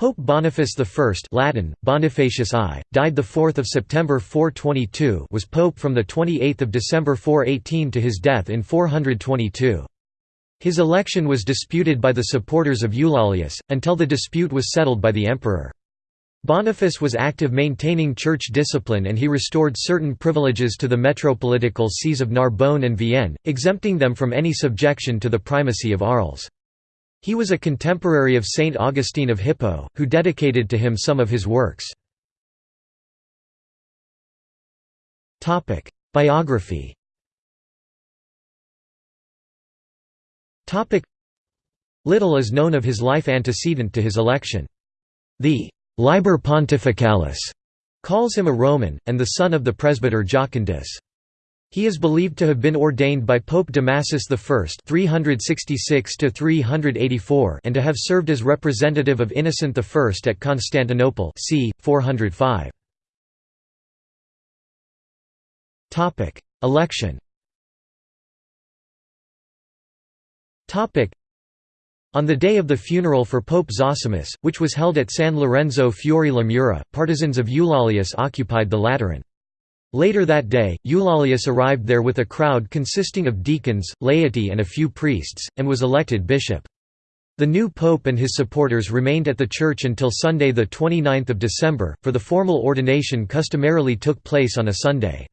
Pope Boniface I Latin, Bonifacius I, died 4 September 422 was pope from 28 December 418 to his death in 422. His election was disputed by the supporters of Eulalius, until the dispute was settled by the emperor. Boniface was active maintaining church discipline and he restored certain privileges to the metropolitical sees of Narbonne and Vienne, exempting them from any subjection to the primacy of Arles. He was a contemporary of Saint Augustine of Hippo, who dedicated to him some of his works. Biography Little is known of his life antecedent to his election. The «Liber Pontificalis» calls him a Roman, and the son of the presbyter Jocundus. He is believed to have been ordained by Pope Damasus I 366 and to have served as representative of Innocent I at Constantinople c. 405. Election on the day of the funeral for Pope Zosimus, which was held at San Lorenzo Fuori la Mura, partisans of Eulalius occupied the Lateran. Later that day, Eulalius arrived there with a crowd consisting of deacons, laity and a few priests, and was elected bishop. The new pope and his supporters remained at the church until Sunday 29 December, for the formal ordination customarily took place on a Sunday.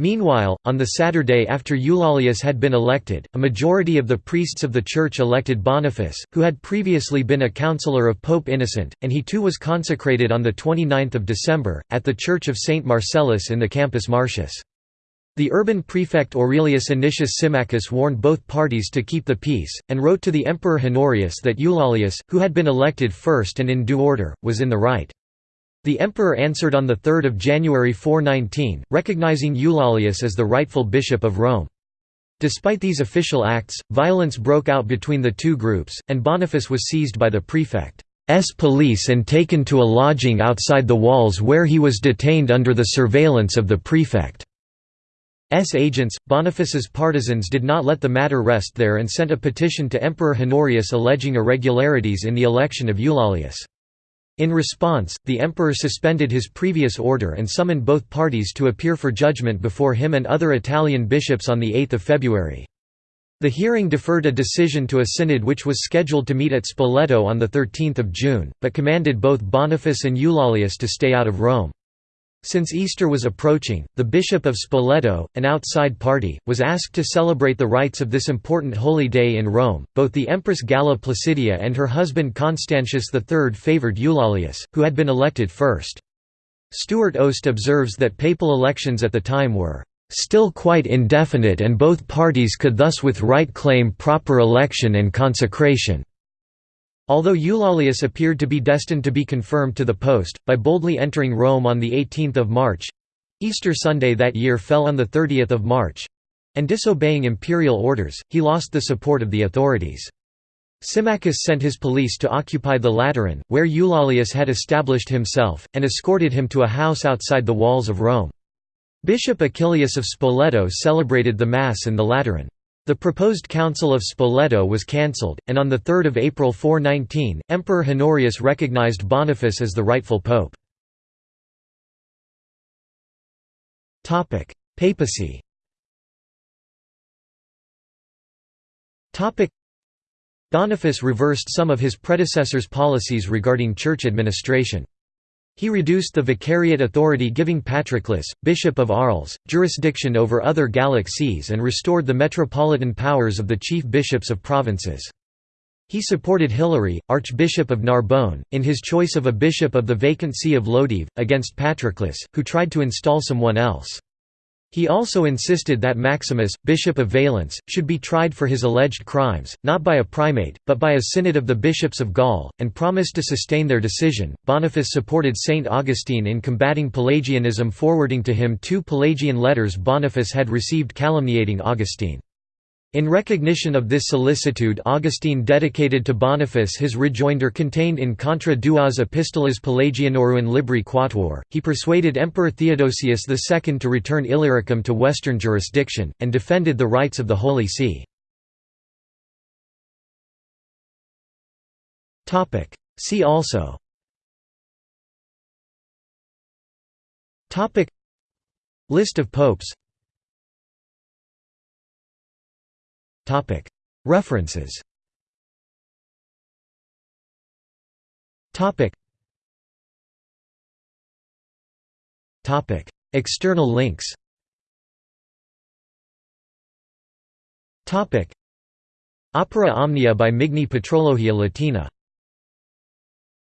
Meanwhile, on the Saturday after Eulalius had been elected, a majority of the priests of the church elected Boniface, who had previously been a councillor of Pope Innocent, and he too was consecrated on 29 December, at the church of St. Marcellus in the Campus Martius. The urban prefect Aurelius Anicius Symmachus warned both parties to keep the peace, and wrote to the Emperor Honorius that Eulalius, who had been elected first and in due order, was in the right. The emperor answered on 3 January 419, recognizing Eulalius as the rightful bishop of Rome. Despite these official acts, violence broke out between the two groups, and Boniface was seized by the prefect's police and taken to a lodging outside the walls where he was detained under the surveillance of the prefect's agents. Boniface's partisans did not let the matter rest there and sent a petition to Emperor Honorius alleging irregularities in the election of Eulalius. In response, the emperor suspended his previous order and summoned both parties to appear for judgment before him and other Italian bishops on 8 February. The hearing deferred a decision to a synod which was scheduled to meet at Spoleto on 13 June, but commanded both Boniface and Eulalius to stay out of Rome. Since Easter was approaching, the Bishop of Spoleto, an outside party, was asked to celebrate the rites of this important holy day in Rome. Both the Empress Galla Placidia and her husband Constantius III favoured Eulalius, who had been elected first. Stewart Oost observes that papal elections at the time were still quite indefinite and both parties could thus with right claim proper election and consecration. Although Eulalius appeared to be destined to be confirmed to the post, by boldly entering Rome on 18 March—Easter Sunday that year fell on 30 March—and disobeying imperial orders, he lost the support of the authorities. Symmachus sent his police to occupy the Lateran, where Eulalius had established himself, and escorted him to a house outside the walls of Rome. Bishop Achilleus of Spoleto celebrated the Mass in the Lateran. The proposed Council of Spoleto was cancelled, and on 3 April 419, Emperor Honorius recognized Boniface as the rightful pope. Papacy Boniface reversed some of his predecessor's policies regarding church administration. He reduced the vicariate authority giving Patroclus, bishop of Arles, jurisdiction over other Gallic sees and restored the metropolitan powers of the chief bishops of provinces. He supported Hilary, Archbishop of Narbonne, in his choice of a bishop of the vacant see of Lodève, against Patroclus, who tried to install someone else. He also insisted that Maximus, Bishop of Valence, should be tried for his alleged crimes, not by a primate, but by a synod of the bishops of Gaul, and promised to sustain their decision. Boniface supported Saint Augustine in combating Pelagianism, forwarding to him two Pelagian letters Boniface had received calumniating Augustine. In recognition of this solicitude Augustine dedicated to Boniface his rejoinder contained in Contra duas epistolas Pelagianorum Libri Quatuor. He persuaded Emperor Theodosius II to return Illyricum to Western jurisdiction, and defended the rights of the Holy See. See also List of popes References. External links. Opera Omnia by Migne Patrologia Latina